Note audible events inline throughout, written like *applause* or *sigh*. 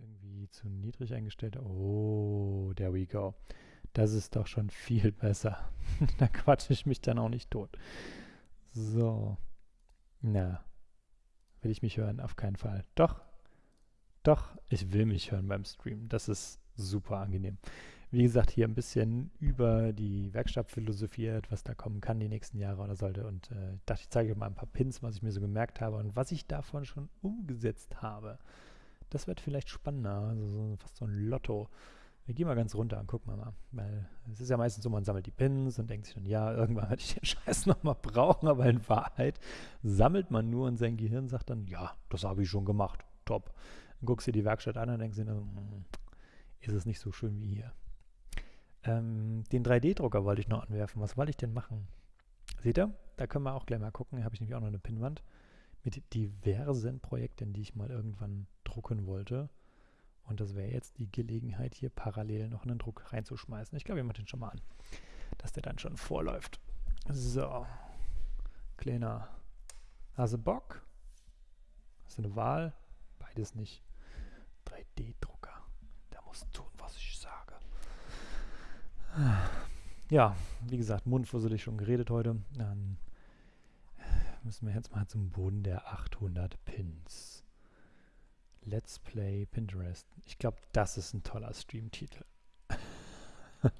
irgendwie zu niedrig eingestellt. Oh, there we go. Das ist doch schon viel *laughs* besser. *laughs* da quatsche ich mich dann auch nicht tot. So. Na. Will ich mich hören? Auf keinen Fall. Doch. Doch, ich will mich hören beim Stream. Das ist super angenehm. Wie gesagt, hier ein bisschen über die Werkstatt philosophiert, was da kommen kann die nächsten Jahre oder sollte. Und äh, ich dachte, ich zeige euch mal ein paar Pins, was ich mir so gemerkt habe und was ich davon schon umgesetzt habe. Das wird vielleicht spannender, also so, fast so ein Lotto. Wir gehen mal ganz runter und gucken mal. Weil es ist ja meistens so, man sammelt die Pins und denkt sich dann, ja, irgendwann werde ich den *laughs* Scheiß nochmal brauchen, aber in Wahrheit sammelt man nur und sein Gehirn sagt dann, ja, das habe ich schon gemacht, top. Dann guckst du dir die Werkstatt an und denkst dir, hm, ist es nicht so schön wie hier. Ähm, den 3D-Drucker wollte ich noch anwerfen. Was wollte ich denn machen? Seht ihr? Da können wir auch gleich mal gucken. Hier habe ich nämlich auch noch eine Pinnwand mit diversen Projekten, die ich mal irgendwann drucken wollte. Und das wäre jetzt die Gelegenheit, hier parallel noch einen Druck reinzuschmeißen. Ich glaube, ich mache den schon mal an, dass der dann schon vorläuft. So. Kleiner. Hast du Bock? Hast du eine Wahl? Beides nicht. 3D-Drucker. Der muss tun, was ich sage. Ja, wie gesagt, mundfusselig schon geredet heute. Dann müssen wir jetzt mal zum Boden der 800 Pins. Let's Play Pinterest. Ich glaube, das ist ein toller Streamtitel. *laughs*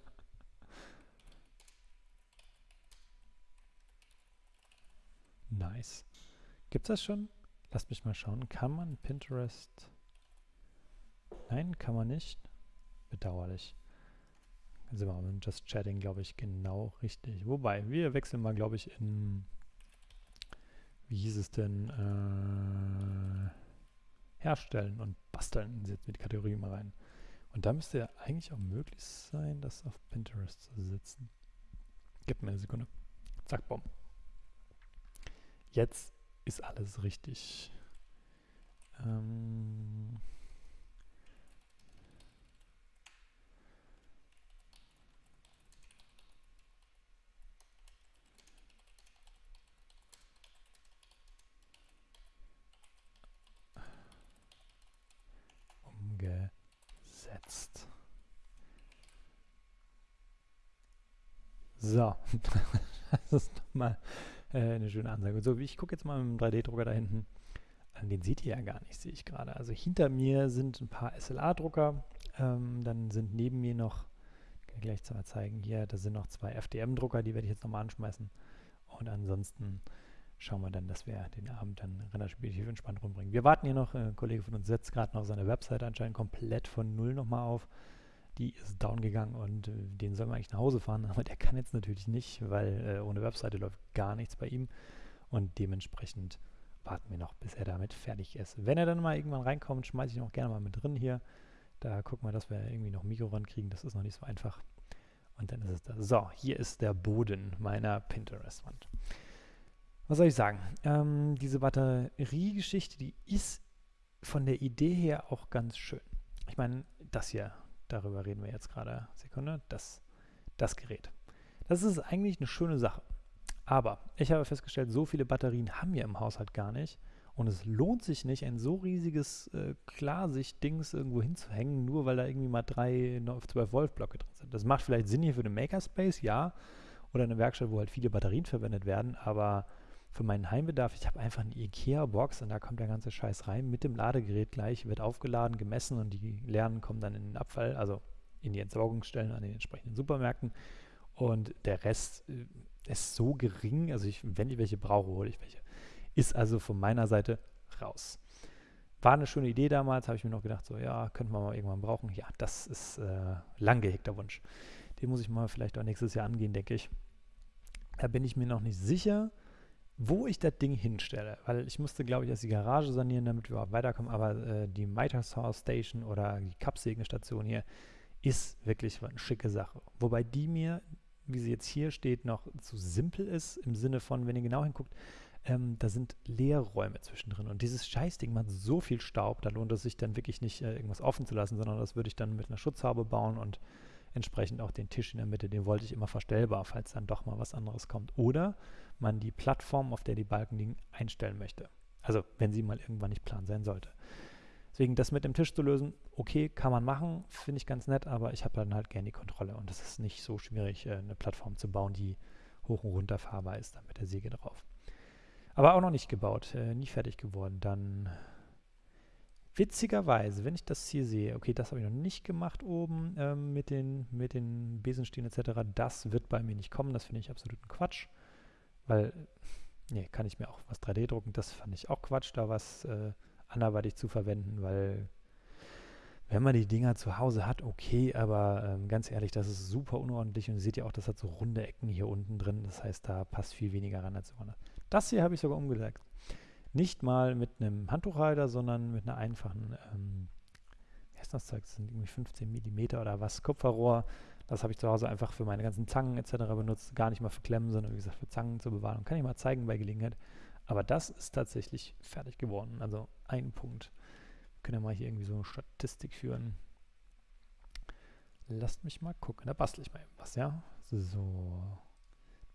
nice. Gibt es das schon? Lasst mich mal schauen. Kann man Pinterest... Nein, kann man nicht. Bedauerlich. Dann sind wir mit Just Chatting, glaube ich, genau richtig. Wobei, wir wechseln mal, glaube ich, in wie hieß es denn, äh, herstellen und basteln jetzt mit Kategorie mal rein. Und da müsste ja eigentlich auch möglich sein, das auf Pinterest zu setzen. Gib mir eine Sekunde. Zack, bumm. Jetzt ist alles richtig. Ähm umgesetzt. So, *laughs* das ist nochmal äh, eine schöne Ansage. So, ich gucke jetzt mal mit dem 3D-Drucker da hinten. Den seht ihr ja gar nicht, sehe ich gerade. Also hinter mir sind ein paar SLA-Drucker. Ähm, dann sind neben mir noch, kann ich gleich mal zeigen, hier, da sind noch zwei FDM-Drucker, die werde ich jetzt nochmal anschmeißen. Und ansonsten schauen wir dann, dass wir den Abend dann relativ entspannt rumbringen. Wir warten hier noch, ein Kollege von uns setzt gerade noch seine Website anscheinend komplett von Null nochmal auf. Die ist down gegangen und äh, den sollen wir eigentlich nach Hause fahren, *laughs* aber der kann jetzt natürlich nicht, weil äh, ohne Webseite läuft gar nichts bei ihm und dementsprechend warten wir noch, bis er damit fertig ist. Wenn er dann mal irgendwann reinkommt, schmeiße ich ihn auch gerne mal mit drin hier. Da gucken wir, dass wir irgendwie noch Mikro rankriegen, das ist noch nicht so einfach. Und dann ist es da. So, hier ist der Boden meiner Pinterest-Wand was soll ich sagen? Ähm, diese Batteriegeschichte, die ist von der Idee her auch ganz schön. Ich meine, das hier, darüber reden wir jetzt gerade. Sekunde, das, das Gerät. Das ist eigentlich eine schöne Sache. Aber ich habe festgestellt, so viele Batterien haben wir im Haushalt gar nicht. Und es lohnt sich nicht, ein so riesiges äh, Klarsicht-Dings irgendwo hinzuhängen, nur weil da irgendwie mal drei 12 Volt Blöcke drin sind. Das macht vielleicht Sinn hier für den Makerspace, ja. Oder eine Werkstatt, wo halt viele Batterien verwendet werden, aber für meinen Heimbedarf, ich habe einfach eine IKEA-Box und da kommt der ganze Scheiß rein mit dem Ladegerät gleich, wird aufgeladen, gemessen und die leeren kommen dann in den Abfall, also in die Entsorgungsstellen an den entsprechenden Supermärkten. Und der Rest äh, ist so gering, also ich, wenn ich welche brauche, hole ich welche. Ist also von meiner Seite raus. War eine schöne Idee damals, habe ich mir noch gedacht, so ja, könnte man mal irgendwann brauchen. Ja, das ist äh, lang gehegter Wunsch. Den muss ich mal vielleicht auch nächstes Jahr angehen, denke ich. Da bin ich mir noch nicht sicher wo ich das Ding hinstelle, weil ich musste, glaube ich, erst die Garage sanieren, damit wir überhaupt weiterkommen, aber äh, die Mitersaw Station oder die Kappsägenstation hier ist wirklich eine schicke Sache. Wobei die mir, wie sie jetzt hier steht, noch zu simpel ist, im Sinne von, wenn ihr genau hinguckt, ähm, da sind Leerräume zwischendrin und dieses Scheißding macht so viel Staub, da lohnt es sich dann wirklich nicht, äh, irgendwas offen zu lassen, sondern das würde ich dann mit einer Schutzhaube bauen und entsprechend auch den Tisch in der Mitte, den wollte ich immer verstellbar, falls dann doch mal was anderes kommt. Oder man die Plattform, auf der die Balken liegen, einstellen möchte. Also wenn sie mal irgendwann nicht plan sein sollte. Deswegen das mit dem Tisch zu lösen, okay, kann man machen, finde ich ganz nett, aber ich habe dann halt gerne die Kontrolle und es ist nicht so schwierig, äh, eine Plattform zu bauen, die hoch und runter fahrbar ist, dann mit der Säge drauf. Aber auch noch nicht gebaut, äh, nie fertig geworden. Dann witzigerweise, wenn ich das hier sehe, okay, das habe ich noch nicht gemacht oben ähm, mit, den, mit den Besenstielen etc., das wird bei mir nicht kommen, das finde ich absoluten Quatsch, weil, nee, kann ich mir auch was 3D drucken, das fand ich auch Quatsch, da was äh, anderweitig zu verwenden, weil wenn man die Dinger zu Hause hat, okay, aber ähm, ganz ehrlich, das ist super unordentlich und ihr seht ja auch, das hat so runde Ecken hier unten drin, das heißt, da passt viel weniger ran als woanders. Das hier habe ich sogar umgelegt. Nicht mal mit einem Handtuchhalter, sondern mit einer einfachen, ähm, wie heißt das Zeug, das sind irgendwie 15 mm oder was, Kupferrohr. Das habe ich zu Hause einfach für meine ganzen Zangen etc. benutzt, gar nicht mal für Klemmen, sondern wie gesagt für Zangen zur Bewahrung. Kann ich mal zeigen bei Gelegenheit. Aber das ist tatsächlich fertig geworden. Also ein Punkt. Wir können ja mal hier irgendwie so eine Statistik führen. Lasst mich mal gucken. Da bastel ich mal was, ja? So.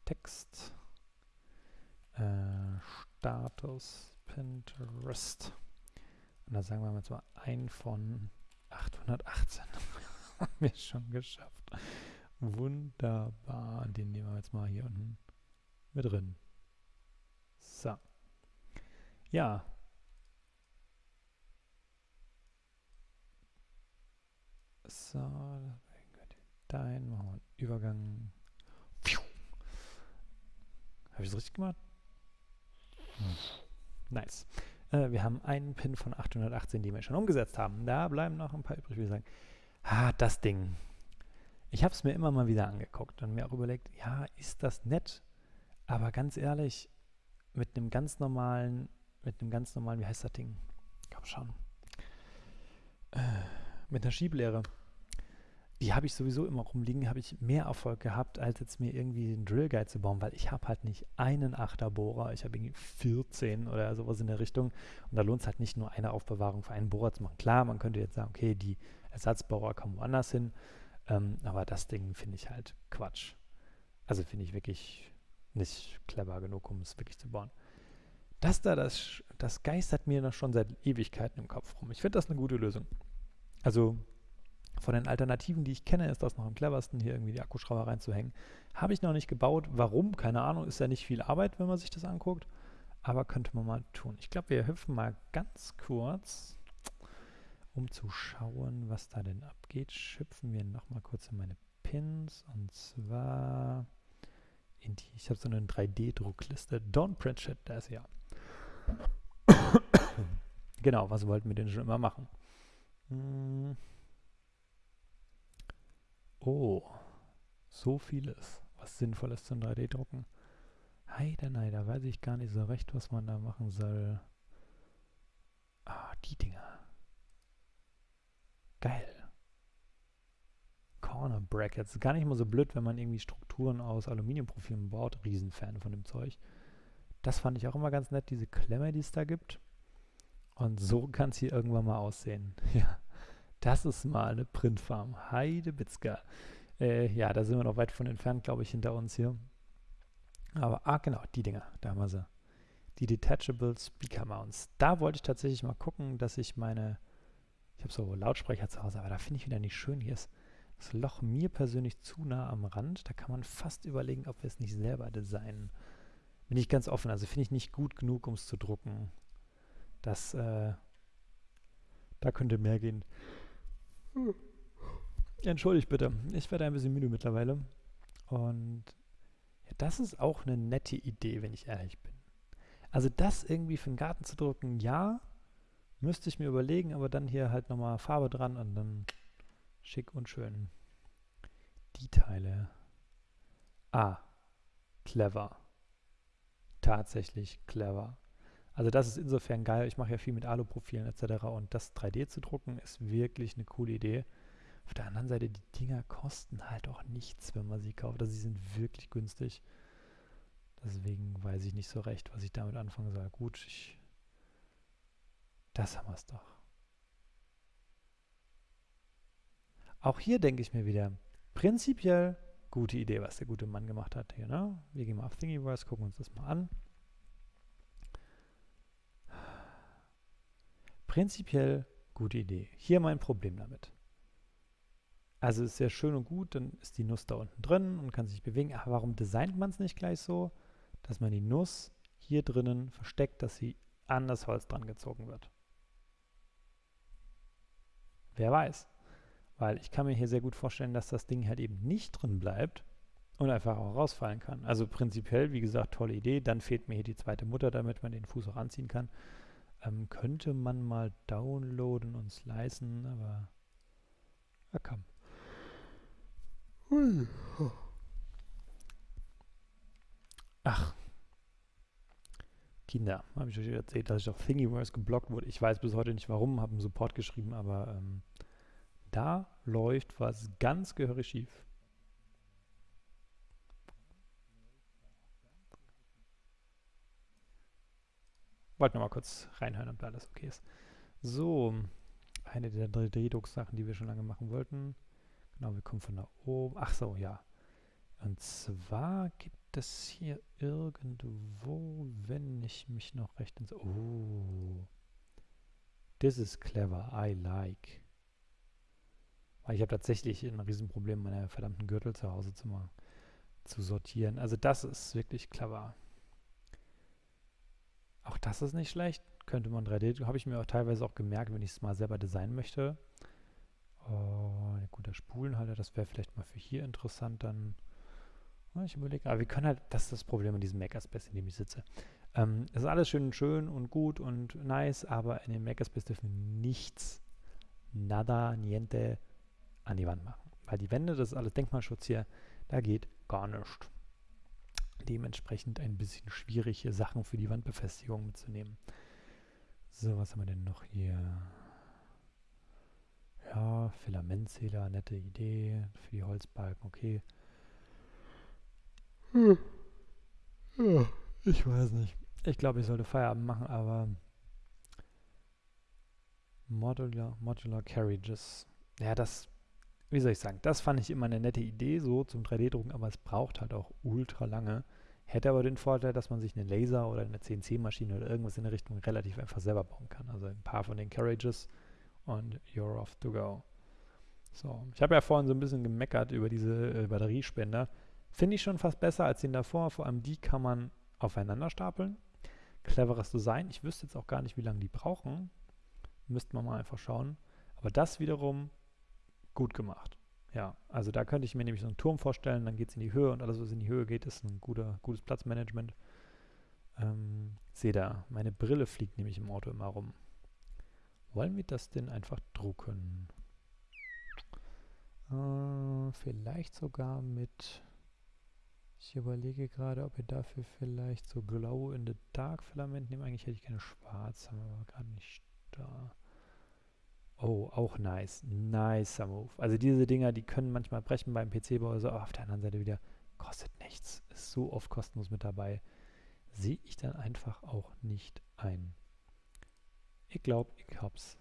Text. Status Pinterest. Und da sagen wir jetzt mal ein von 818. *laughs* haben wir schon geschafft. Wunderbar. Den nehmen wir jetzt mal hier unten mit drin. So. Ja. So, dahin machen wir einen Übergang. Habe ich es richtig gemacht? Hm. Nice. Äh, wir haben einen Pin von 818, den wir schon umgesetzt haben. Da bleiben noch ein paar übrig. Wir sagen, ah, das Ding. Ich habe es mir immer mal wieder angeguckt und mir auch überlegt, ja, ist das nett? Aber ganz ehrlich, mit einem ganz normalen, mit einem ganz normalen, wie heißt das Ding? Komm schon. Äh, mit einer Schieblehre. Die habe ich sowieso immer rumliegen, habe ich mehr Erfolg gehabt, als jetzt mir irgendwie einen Drill Guide zu bauen, weil ich habe halt nicht einen Achterbohrer, ich habe irgendwie 14 oder sowas in der Richtung. Und da lohnt es halt nicht nur eine Aufbewahrung für einen Bohrer zu machen. Klar, man könnte jetzt sagen, okay, die Ersatzbohrer kommen woanders hin, ähm, aber das Ding finde ich halt Quatsch. Also finde ich wirklich nicht clever genug, um es wirklich zu bauen. Das da, das, das geistert mir noch schon seit Ewigkeiten im Kopf rum. Ich finde das eine gute Lösung. Also von den Alternativen, die ich kenne, ist das noch am cleversten, hier irgendwie die Akkuschrauber reinzuhängen. Habe ich noch nicht gebaut. Warum? Keine Ahnung. Ist ja nicht viel Arbeit, wenn man sich das anguckt. Aber könnte man mal tun. Ich glaube, wir hüpfen mal ganz kurz, um zu schauen, was da denn abgeht. Schüpfen wir nochmal kurz in meine Pins. Und zwar in die, ich habe so eine 3D-Druckliste. Don't print shit, da ist ja. *coughs* genau, was wollten wir denn schon immer machen? Hm. Oh, so vieles, was sinnvoll ist zum 3D-Drucken. Heide, nein, da weiß ich gar nicht so recht, was man da machen soll. Ah, die Dinger. Geil. Corner Brackets. Gar nicht mal so blöd, wenn man irgendwie Strukturen aus Aluminiumprofilen baut. Riesenfan von dem Zeug. Das fand ich auch immer ganz nett, diese Klemme, die es da gibt. Und so kann es hier irgendwann mal aussehen. *laughs* Ja, das ist mal eine Printfarm. Heidebitzka. Äh, ja, da sind wir noch weit von entfernt, glaube ich, hinter uns hier. Aber, ah, genau, die Dinger, da haben wir sie. Die Detachable Speaker Mounts. Da wollte ich tatsächlich mal gucken, dass ich meine, ich habe so Lautsprecher zu Hause, aber da finde ich wieder nicht schön. Hier ist das Loch mir persönlich zu nah am Rand. Da kann man fast überlegen, ob wir es nicht selber designen. Bin ich ganz offen. Also finde ich nicht gut genug, um es zu drucken. Das, äh, da könnte mehr gehen. Entschuldigt bitte. Ich werde ein bisschen müde mittlerweile. Und ja, das ist auch eine nette Idee, wenn ich ehrlich bin. Also das irgendwie für den Garten zu drucken, ja, müsste ich mir überlegen, aber dann hier halt nochmal Farbe dran und dann Schick und schön. Die Teile. Ah, clever. Tatsächlich clever. Also das ist insofern geil. Ich mache ja viel mit Aluprofilen etc. Und das 3D zu drucken ist wirklich eine coole Idee. Auf der anderen Seite, die Dinger kosten halt auch nichts, wenn man sie kauft. Also sie sind wirklich günstig. Deswegen weiß ich nicht so recht, was ich damit anfangen soll. Gut, ich, das haben wir es doch. Auch hier denke ich mir wieder, prinzipiell gute Idee, was der gute Mann gemacht hat hier. Ne? Wir gehen mal auf Thingiverse, gucken uns das mal an. Prinzipiell gute Idee. Hier mein Problem damit. Also ist sehr schön und gut, dann ist die Nuss da unten drin und kann sich bewegen. Aber warum designt man es nicht gleich so, dass man die Nuss hier drinnen versteckt, dass sie an das Holz dran gezogen wird? Wer weiß. Weil ich kann mir hier sehr gut vorstellen, dass das Ding halt eben nicht drin bleibt und einfach auch rausfallen kann. Also prinzipiell, wie gesagt, tolle Idee. Dann fehlt mir hier die zweite Mutter, damit man den Fuß auch anziehen kann. Ähm, könnte man mal downloaden und slicen, aber ja, komm. Ach. Kinder, habe ich euch erzählt, dass ich auf Thingiverse geblockt wurde. Ich weiß bis heute nicht warum, habe einen Support geschrieben, aber ähm, da läuft was ganz gehörig schief. Wollte noch mal kurz reinhören, ob da alles okay ist. So, eine der 3D-Druck-Sachen, die wir schon lange machen wollten. Genau, wir kommen von da oben. Ach so, ja. Und zwar gibt es hier irgendwo, wenn ich mich noch recht ins... Oh. This is clever. I like. Weil ich habe tatsächlich ein Riesenproblem, meine verdammten Gürtel zu Hause zu machen, zu sortieren. Also das ist wirklich clever. Auch das ist nicht schlecht. Könnte man 3D, habe ich mir auch teilweise auch gemerkt, wenn ich es mal selber designen möchte. Oh, guter Spulenhalter, das wäre vielleicht mal für hier interessant dann. Ich überlege, aber wir können halt, das ist das Problem in diesem Makerspace, in dem ich sitze. Ähm, es ist alles schön, schön und gut und nice, aber in dem Makerspace dürfen wir nichts, nada, niente an die Wand machen. Weil die Wände, das ist alles Denkmalschutz hier, da geht gar nichts dementsprechend ein bisschen schwierige Sachen für die Wandbefestigung mitzunehmen. So, was haben wir denn noch hier? Ja, Filamentzähler, nette Idee. Für die Holzbalken, okay. Hm. Ja, ich weiß nicht. Ich glaube, ich sollte Feierabend machen, aber Modular, Modular Carriages. Ja, das wie soll ich sagen, das fand ich immer eine nette Idee, so zum 3D-Drucken, aber es braucht halt auch ultra lange. Hätte aber den Vorteil, dass man sich eine Laser oder eine CNC-Maschine oder irgendwas in der Richtung relativ einfach selber bauen kann. Also ein paar von den Carriages und you're off to go. So, ich habe ja vorhin so ein bisschen gemeckert über diese äh, Batteriespender. Finde ich schon fast besser als den davor. Vor allem die kann man aufeinander stapeln. Cleveres Design. Ich wüsste jetzt auch gar nicht, wie lange die brauchen. Müsste man mal einfach schauen. Aber das wiederum gut gemacht. Ja, also da könnte ich mir nämlich so einen Turm vorstellen, dann geht es in die Höhe und alles, was in die Höhe geht, ist ein guter, gutes Platzmanagement. Ähm, sehe da, meine Brille fliegt nämlich im Auto immer rum. Wollen wir das denn einfach drucken? Äh, vielleicht sogar mit, ich überlege gerade, ob wir dafür vielleicht so Glow in the Dark Filament nehmen. Eigentlich hätte ich gerne schwarz, haben wir aber gerade nicht da. Oh, auch nice. Nicer Move. Also diese Dinger, die können manchmal brechen beim PC-Bau, so, aber auf der anderen Seite wieder kostet nichts. Ist so oft kostenlos mit dabei. Sehe ich dann einfach auch nicht ein. Ich glaube, ich hab's.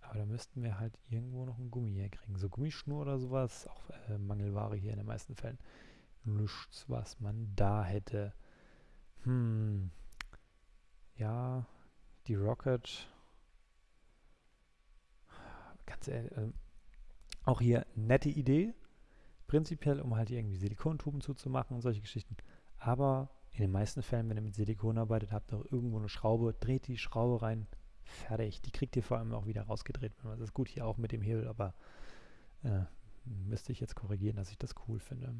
Aber da müssten wir halt irgendwo noch ein Gummi herkriegen. So Gummischnur oder sowas, auch äh, Mangelware hier in den meisten Fällen. Nichts, was man da hätte. Hm. Ja, die Rocket ganz ehrlich, äh, auch hier nette Idee, prinzipiell, um halt irgendwie Silikontuben zuzumachen und solche Geschichten. Aber in den meisten Fällen, wenn ihr mit Silikon arbeitet, habt ihr auch irgendwo eine Schraube, dreht die Schraube rein, fertig. Die kriegt ihr vor allem auch wieder rausgedreht. Das ist gut hier auch mit dem Hebel, aber äh, müsste ich jetzt korrigieren, dass ich das cool finde.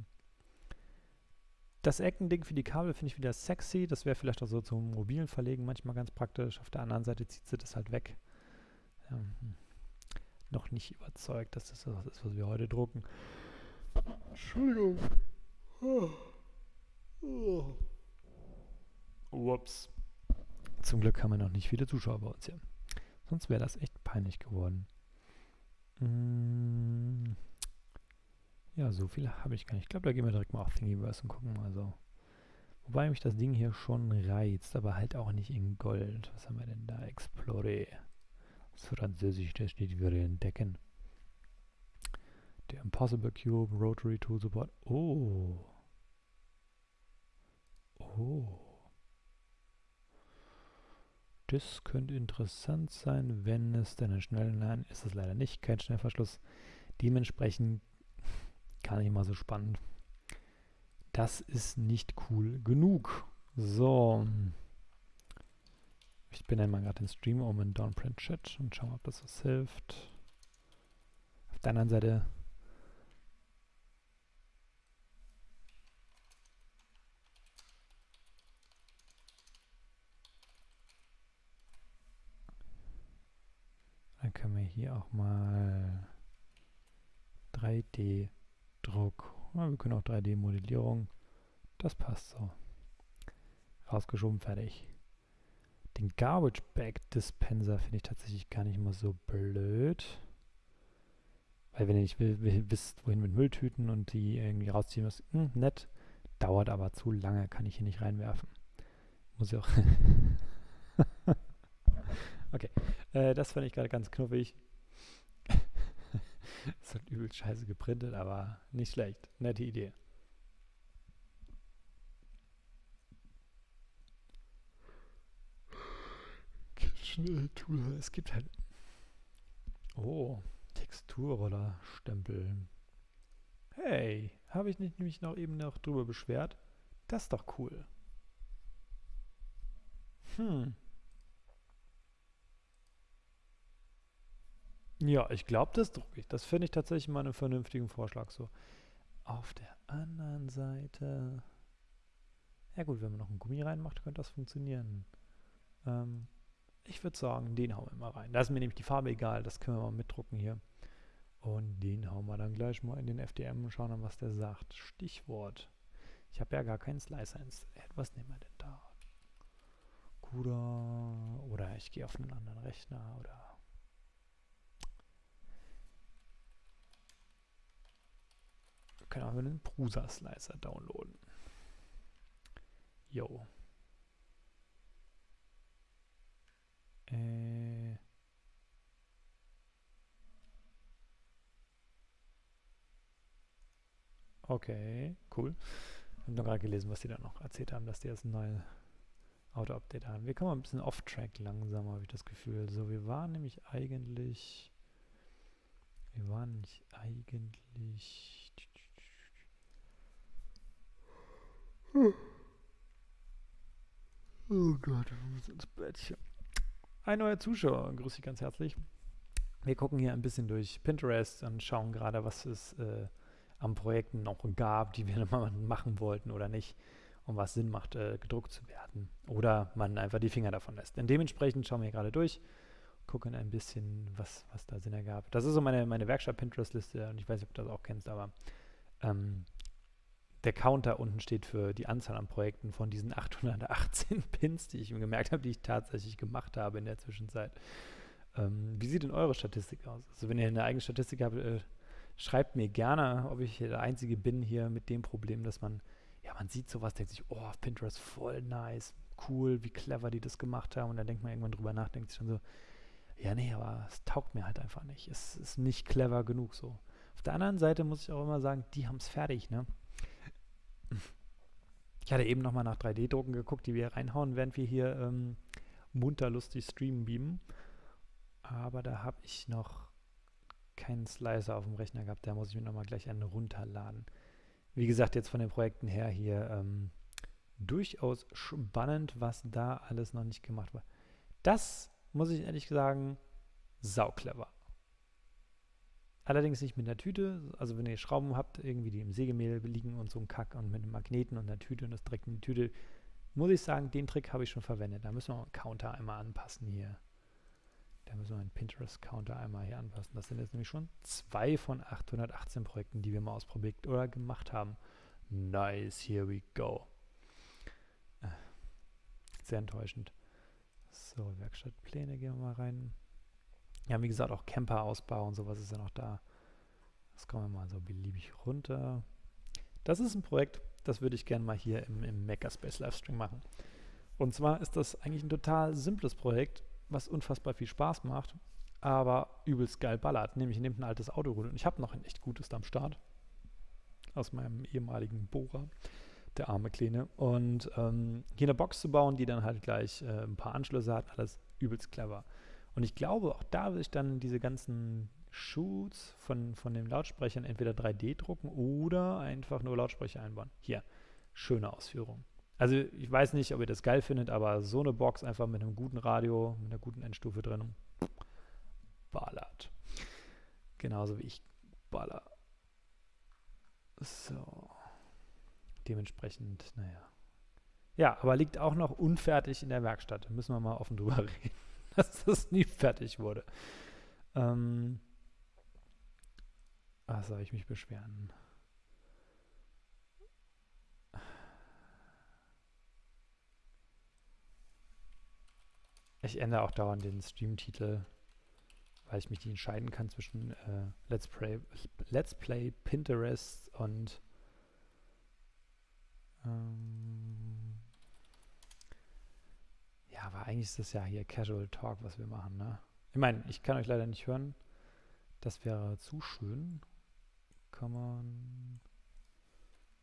Das Eckending für die Kabel finde ich wieder sexy. Das wäre vielleicht auch so zum mobilen Verlegen manchmal ganz praktisch. Auf der anderen Seite zieht sie das halt weg. Ähm, noch nicht überzeugt, dass das das ist, was wir heute drucken. Entschuldigung. Ups. Zum Glück haben wir noch nicht viele Zuschauer bei uns hier. Sonst wäre das echt peinlich geworden. Mm. Ja, so viele habe ich gar nicht. Ich glaube, da gehen wir direkt mal auf Thingiverse und gucken mal so. Wobei mich das Ding hier schon reizt, aber halt auch nicht in Gold. Was haben wir denn da? Explore. Französisch, da steht, wir entdecken. Der Impossible Cube, Rotary Tool Support. Oh. Oh. Das könnte interessant sein, wenn es denn schnell... Nein, ist es leider nicht, kein Schnellverschluss. Dementsprechend gar nicht mal so spannend. Das ist nicht cool genug. So. Ich bin einmal gerade den Stream um in Downprint Chat und schauen, ob das was hilft. Auf der anderen Seite Dann können wir hier auch mal 3D-Druck. Ja, wir können auch 3D-Modellierung. Das passt so. Rausgeschoben, fertig. Den Garbage Bag Dispenser finde ich tatsächlich gar nicht mal so blöd. Weil wenn ihr nicht wisst, wohin mit Mülltüten und die irgendwie rausziehen müsst, hm, nett. Dauert aber zu lange, kann ich hier nicht reinwerfen. Muss ich auch. *laughs* okay, äh, das fand ich gerade ganz knuffig. *laughs* ist halt übel scheiße geprintet, aber nicht schlecht. Nette Idee. Schnelltool. Es gibt halt. Oh, Texturroller Stempel. Hey, habe ich nicht nämlich noch eben noch drüber beschwert? Das ist doch cool. Hm. Ja, ich glaube, das drucke ich. Das finde ich tatsächlich mal einen vernünftigen Vorschlag so. Auf der anderen Seite. Ja gut, wenn man noch ein Gummi reinmacht, könnte das funktionieren. Ähm, ich würde sagen, den hauen wir mal rein. Da ist mir nämlich die Farbe egal, das können wir mal mitdrucken hier. Und den hauen wir dann gleich mal in den FDM und schauen dann, was der sagt. Stichwort. Ich habe ja gar keinen Slicer installiert. Was nehmen wir denn da? CUDA oder ich gehe auf einen anderen Rechner oder können auch einen Prusa-Slicer downloaden. Jo. Äh. Okay, cool. Ich habe noch gerade gelesen, was die da noch erzählt haben, dass die jetzt ein neues Auto-Update haben. Wir kommen ein bisschen off-track langsam, habe ich das Gefühl. So, wir waren nämlich eigentlich... Wir waren nämlich eigentlich... Oh Gott, wir müssen ins Bettchen. Ein neuer Zuschauer, grüße dich ganz herzlich. Wir gucken hier ein bisschen durch Pinterest und schauen gerade, was es äh, an Projekten noch gab, die wir *laughs* mal machen wollten oder nicht und was Sinn macht, äh, gedruckt zu werden. Oder man einfach die Finger davon lässt. Und dementsprechend schauen wir gerade durch, gucken ein bisschen, was, was da Sinn ergab. Das ist so meine, meine Werkstatt-Pinterest-Liste und ich weiß nicht, ob du das auch kennst, aber ähm, der Counter unten steht für die Anzahl an Projekten von diesen *laughs* 818 Pins, die ich mir gemerkt habe, die ich tatsächlich gemacht habe in der Zwischenzeit. Ähm, wie sieht denn eure Statistik aus? Also wenn ihr eine eigene Statistik habt, äh, schreibt mir gerne, ob ich der Einzige bin hier mit dem Problem, dass man, ja, man sieht sowas, denkt sich, oh, Pinterest voll nice, cool, wie clever die das gemacht haben. Und dann denkt man irgendwann drüber nach, denkt sich schon so, ja, nee, aber es taugt mir halt einfach nicht. Es ist nicht clever genug so. Auf der anderen Seite muss ich auch immer sagen, die haben es fertig, ne? Ich hatte eben nochmal nach 3D-Drucken geguckt, die wir reinhauen, während wir hier ähm, munter lustig streamen beamen. Aber da habe ich noch keinen Slicer auf dem Rechner gehabt. Da muss ich mir nochmal gleich einen runterladen. Wie gesagt, jetzt von den Projekten her hier ähm, durchaus spannend, was da alles noch nicht gemacht war. Das muss ich ehrlich sagen, sauclever. Allerdings nicht mit einer Tüte, also wenn ihr Schrauben habt, irgendwie die im Sägemehl liegen und so ein Kack und mit einem Magneten und einer Tüte und das direkt in die Tüte, muss ich sagen, den Trick habe ich schon verwendet. Da müssen wir einen Counter einmal anpassen hier. Da müssen wir einen Pinterest-Counter einmal hier anpassen. Das sind jetzt nämlich schon zwei von 818 Projekten, die wir mal ausprobiert oder gemacht haben. Nice, here we go. Äh, sehr enttäuschend. So, Werkstattpläne gehen wir mal rein. Ja, wie gesagt, auch Camper-Ausbau und sowas ist ja noch da. Das kommen wir mal so beliebig runter. Das ist ein Projekt, das würde ich gerne mal hier im, im Makerspace Livestream machen. Und zwar ist das eigentlich ein total simples Projekt, was unfassbar viel Spaß macht, aber übelst geil ballert. Nämlich nehmt ein altes Auto und ich habe noch ein echt gutes am Start aus meinem ehemaligen Bohrer. Der arme Kleine. Und ähm, hier eine Box zu bauen, die dann halt gleich äh, ein paar Anschlüsse hat, alles übelst clever. Und ich glaube, auch da will ich dann diese ganzen Shoots von, von den Lautsprechern entweder 3D drucken oder einfach nur Lautsprecher einbauen. Hier, schöne Ausführung. Also ich weiß nicht, ob ihr das geil findet, aber so eine Box einfach mit einem guten Radio, mit einer guten Endstufe drin, ballert. Genauso wie ich baller. So. Dementsprechend, naja. Ja, aber liegt auch noch unfertig in der Werkstatt. Müssen wir mal offen drüber *laughs* reden, *laughs* dass das nie fertig wurde. Ähm, was soll ich mich beschweren? Ich ändere auch dauernd den Streamtitel, weil ich mich nicht entscheiden kann zwischen äh, Let's, Play, Let's Play Pinterest und ähm, ja, aber eigentlich ist das ja hier Casual Talk, was wir machen, ne? Ich meine, ich kann euch leider nicht hören. Das wäre zu schön. Kann man.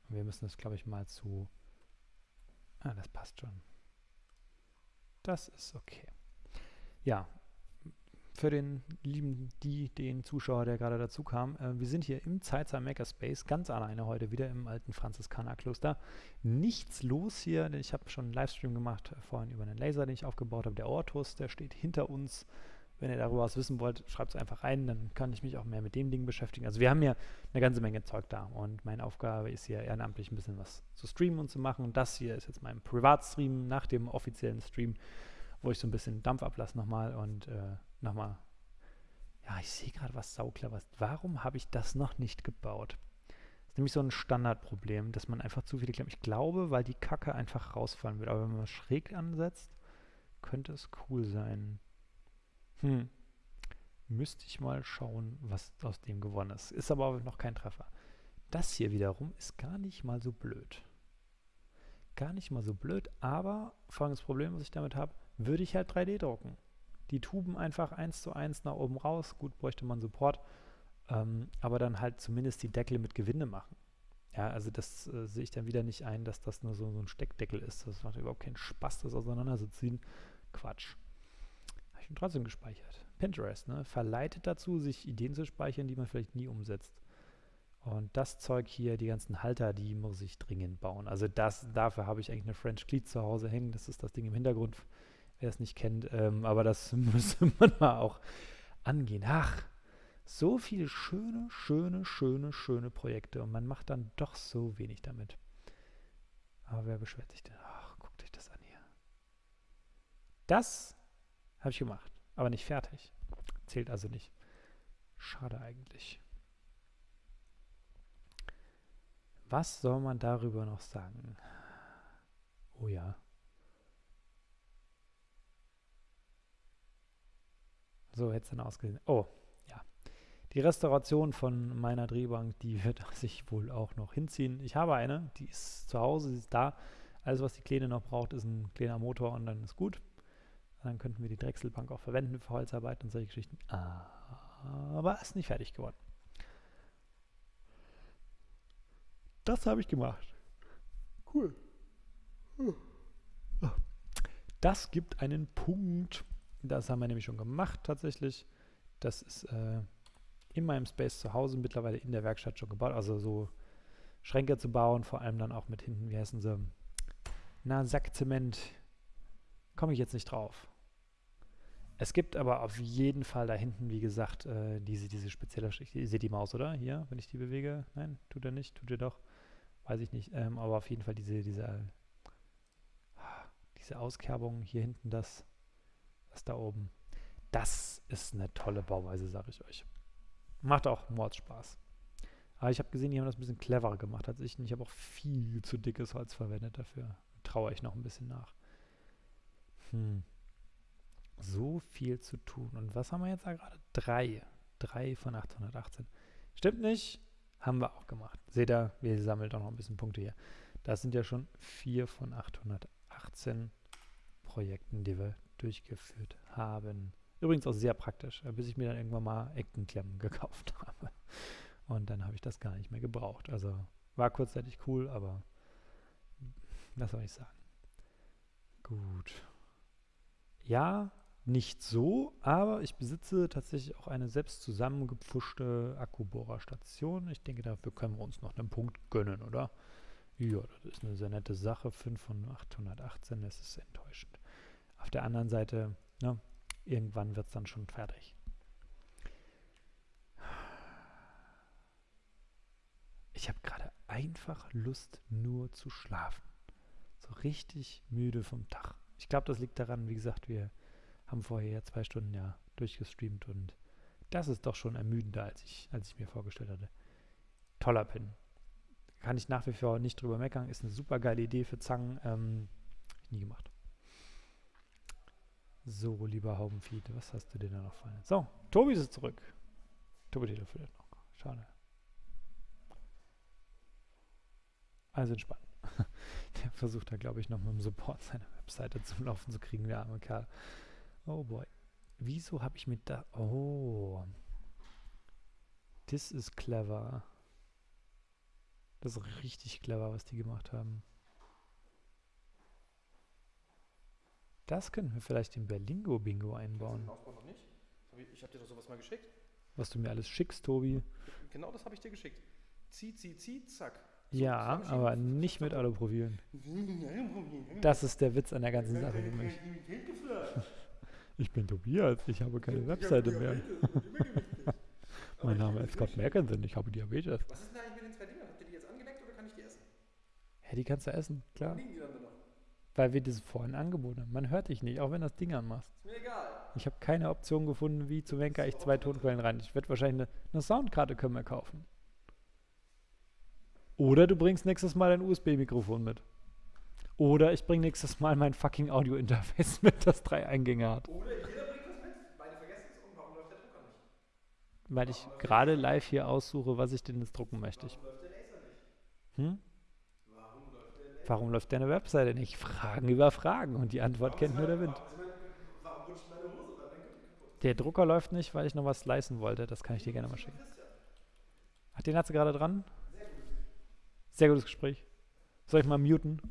Wir müssen das, glaube ich, mal zu. Ah, das passt schon. Das ist okay. Ja, für den lieben, die, den Zuschauer, der gerade dazu kam. Äh, wir sind hier im Zeitzahl Makerspace, ganz alleine heute wieder im alten Franziskanerkloster. Nichts los hier, denn ich habe schon einen Livestream gemacht äh, vorhin über einen Laser, den ich aufgebaut habe. Der Ortus, der steht hinter uns. Wenn ihr darüber was wissen wollt, schreibt es einfach rein, dann kann ich mich auch mehr mit dem Ding beschäftigen. Also wir haben hier eine ganze Menge Zeug da und meine Aufgabe ist hier ehrenamtlich ein bisschen was zu streamen und zu machen. Und das hier ist jetzt mein Privatstream nach dem offiziellen Stream, wo ich so ein bisschen Dampf ablasse nochmal und äh, nochmal. Ja, ich sehe gerade was saucleveres. Warum habe ich das noch nicht gebaut? Das ist nämlich so ein Standardproblem, dass man einfach zu viele Klemmen. Ich glaube, weil die Kacke einfach rausfallen wird. Aber wenn man schräg ansetzt, könnte es cool sein. Hm. Müsste ich mal schauen, was aus dem gewonnen ist. Ist aber noch kein Treffer. Das hier wiederum ist gar nicht mal so blöd. Gar nicht mal so blöd, aber folgendes Problem, was ich damit habe, würde ich halt 3D drucken die Tuben einfach eins zu eins nach oben raus. Gut, bräuchte man Support, ähm, aber dann halt zumindest die Deckel mit Gewinde machen. Ja, also das äh, sehe ich dann wieder nicht ein, dass das nur so, so ein Steckdeckel ist. Das macht überhaupt keinen Spaß, das auseinanderzuziehen. Quatsch. Habe ich ihn trotzdem gespeichert. Pinterest, ne? Verleitet dazu, sich Ideen zu speichern, die man vielleicht nie umsetzt. Und das Zeug hier, die ganzen Halter, die muss ich dringend bauen. Also das, dafür habe ich eigentlich eine French Cleat zu Hause hängen. Das ist das Ding im Hintergrund wer es nicht kennt. Ähm, aber das *laughs* müsste man mal auch angehen. Ach, so viele schöne, schöne, schöne, schöne Projekte und man macht dann doch so wenig damit. Aber wer beschwert sich denn? Ach, guckt euch das an hier. Das habe ich gemacht, aber nicht fertig. Zählt also nicht. Schade eigentlich. Was soll man darüber noch sagen? Oh ja. So hätte es dann ausgesehen. Oh, ja. Die Restauration von meiner Drehbank, die *laughs* wird sich wohl auch noch hinziehen. Ich habe eine, die ist zu Hause, sie ist da. Alles, was die Kleine noch braucht, ist ein kleiner Motor und dann ist gut. Dann könnten wir die Drechselbank auch verwenden für Holzarbeit und solche Geschichten. Aber ist nicht fertig geworden. Das habe ich gemacht. Cool. Das gibt einen Punkt. Das haben wir nämlich schon gemacht tatsächlich. Das ist äh, in meinem Space zu Hause mittlerweile in der Werkstatt schon gebaut. Also so Schränke zu bauen, vor allem dann auch mit hinten, wie heißen sie? Na, Sackzement. Komme ich jetzt nicht drauf. Es gibt aber auf jeden Fall da hinten, wie gesagt, äh, diese, diese spezielle Schicht. Ihr seht die Maus, oder? Hier, wenn ich die bewege? Nein, tut er nicht, tut er doch. Weiß ich nicht. Ähm, aber auf jeden Fall diese, diese, diese Auskerbung hier hinten, das das da oben. Das ist eine tolle Bauweise, sage ich euch. Macht auch Mordspaß. Aber ich habe gesehen, die haben das ein bisschen cleverer gemacht als ich. Und ich habe auch viel zu dickes Holz verwendet dafür. Traue ich noch ein bisschen nach. Hm. So viel zu tun. Und was haben wir jetzt da gerade? Drei. Drei von 818. Stimmt nicht. Haben wir auch gemacht. Seht ihr, wir sammeln auch noch ein bisschen Punkte hier. Das sind ja schon vier von 818 Projekten, die wir durchgeführt haben. Übrigens auch sehr praktisch, äh, bis ich mir dann irgendwann mal Eckenklemmen *laughs* gekauft habe. Und dann habe ich das gar nicht mehr gebraucht. Also war kurzzeitig cool, aber Was soll ich sagen? Gut. Ja, nicht so, aber ich besitze tatsächlich auch eine selbst zusammengepfuschte Akkubohrerstation. Ich denke, dafür können wir uns noch einen Punkt gönnen, oder? Ja, das ist eine sehr nette Sache. 5 von 818, das ist enttäuschend. Auf der anderen Seite, ne, irgendwann wird es dann schon fertig. Ich habe gerade einfach Lust, nur zu schlafen. So richtig müde vom Tag. Ich glaube, das liegt daran, wie gesagt, wir haben vorher ja zwei Stunden ja durchgestreamt und das ist doch schon ermüdender, als ich, als ich mir vorgestellt hatte. Toller Pin. Kann ich nach wie vor nicht drüber meckern. Ist eine super geile Idee für Zangen. Ähm, nie gemacht. So, lieber Haubenfeed, was hast du denn da noch fallen? So, Tobi ist zurück. Tobi telefoniert noch. Schade. Also entspannt. *laughs* Der versucht da, glaube ich, noch mit dem Support seine Webseite zum Laufen zu kriegen, der arme Kerl. Oh boy. Wieso habe ich mit da... Oh. Das ist clever. Das ist richtig clever, was die gemacht haben. Das könnten wir vielleicht in Berlingo-Bingo einbauen. noch nicht. Ich habe dir doch sowas mal geschickt. Was du mir alles schickst, Tobi. Genau das habe ich dir geschickt. Zieh, zieh, zieh, zack. Ja, aber nicht mit Aluprofilen. *laughs* Das ist der Witz an der ganzen Sache für mich. *laughs* Ich bin Tobias, ich habe keine Webseite mehr. *laughs* mein Name ist Scott Merkensen, ich habe Diabetes. Was ist denn eigentlich mit den zwei Dingern? Habt ihr die jetzt angeleckt oder kann ich die essen? Ja, die kannst du essen, klar. Liegen die dann? Weil wir das vorhin angeboten haben. Man hört dich nicht, auch wenn du das Ding anmachst. Ist mir egal. Ich habe keine Option gefunden, wie zu Wenker ich zwei Tonquellen rein. Ich werde wahrscheinlich eine, eine Soundkarte können wir kaufen. Oder du bringst nächstes Mal ein USB-Mikrofon mit. Oder ich bringe nächstes Mal mein fucking Audio-Interface *laughs* mit, das drei Eingänge hat. Oder jeder bringt was mit. Beide vergessen es und warum läuft der Drucker nicht? Weil ich gerade live hier aussuche, was ich denn jetzt drucken möchte. Warum läuft der Laser nicht? hm? Warum läuft der Laser Warum läuft deine Webseite nicht? Fragen über Fragen und die Antwort kennt nur der Wind. Warum, warum? Der Drucker läuft nicht, weil ich noch was slicen wollte. Das kann ich dir gerne mal schicken. Ach, den hat sie gerade dran? Sehr gutes Gespräch. Soll ich mal muten?